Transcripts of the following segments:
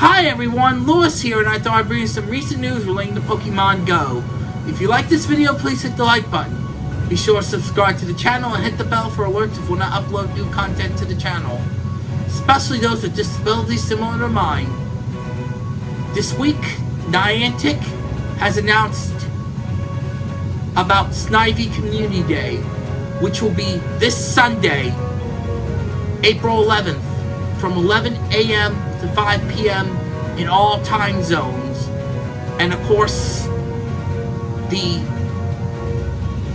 Hi everyone, Lewis here, and I thought I'd bring you some recent news relating to Pokemon Go. If you like this video, please hit the like button. Be sure to subscribe to the channel and hit the bell for alerts if when I upload new content to the channel. Especially those with disabilities similar to mine. This week, Niantic has announced about Snivy Community Day, which will be this Sunday, April 11th, from 11 a.m. to 5 p.m. in all time zones. And of course, the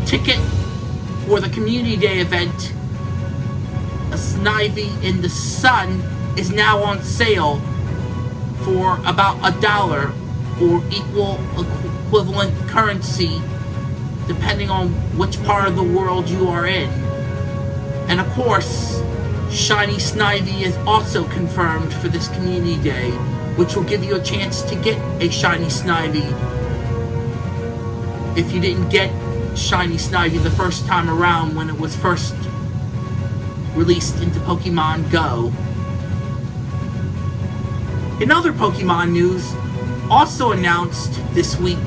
ticket for the Community Day event, a Snivy in the Sun, is now on sale for about a dollar or equal equivalent currency depending on which part of the world you are in. And of course, Shiny Snivy is also confirmed for this Community Day, which will give you a chance to get a Shiny Snivy if you didn't get Shiny Snivy the first time around when it was first released into Pokemon Go. In other Pokemon news, also announced this week,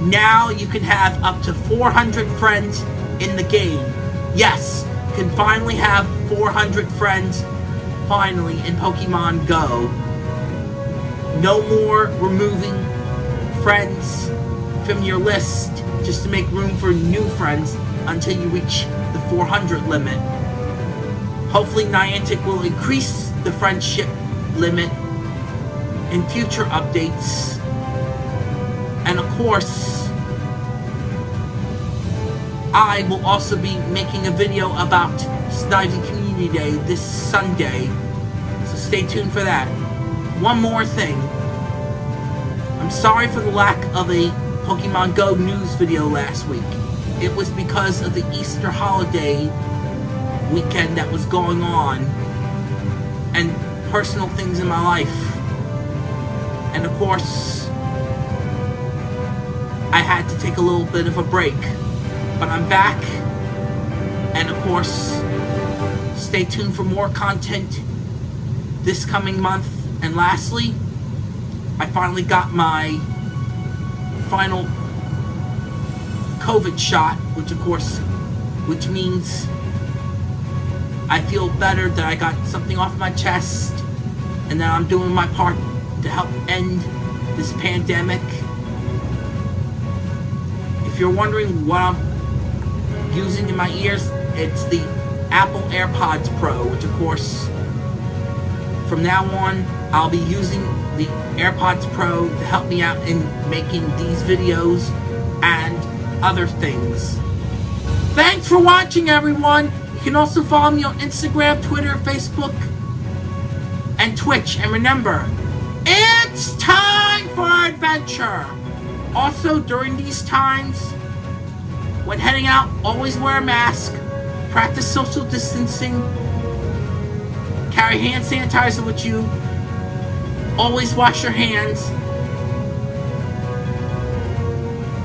now you can have up to 400 friends in the game. Yes, can finally have 400 friends finally in Pokemon Go. No more removing friends from your list just to make room for new friends until you reach the 400 limit. Hopefully Niantic will increase the friendship limit in future updates. And of course, I will also be making a video about Snivy Community Day this Sunday. So stay tuned for that. One more thing. I'm sorry for the lack of a Pokemon Go news video last week. It was because of the Easter holiday weekend that was going on and personal things in my life. And of course, I had to take a little bit of a break. But I'm back. And of course, stay tuned for more content this coming month. And lastly, I finally got my final COVID shot, which of course, which means I feel better that I got something off my chest and that I'm doing my part to help end this pandemic. If you're wondering what I'm using in my ears, it's the Apple AirPods Pro, which of course, from now on, I'll be using the AirPods Pro to help me out in making these videos and other things. Thanks for watching, everyone! You can also follow me on Instagram, Twitter, Facebook, and Twitch. And remember, it's time for adventure! Also, during these times, when heading out, always wear a mask, practice social distancing, carry hand sanitizer with you, always wash your hands,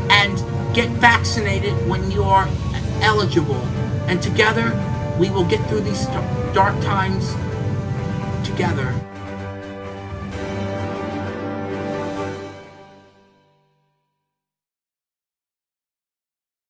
and get vaccinated when you are eligible. And together, we will get through these dark times together.